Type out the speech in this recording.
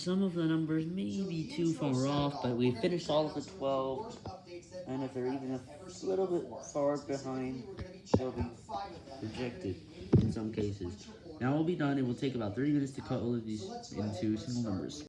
Some of the numbers may be too far off, but we finished all of the 12, and if they're even a little bit far behind, they'll be rejected in some cases. Now we'll be done, it will take about 30 minutes to cut all of these into single numbers.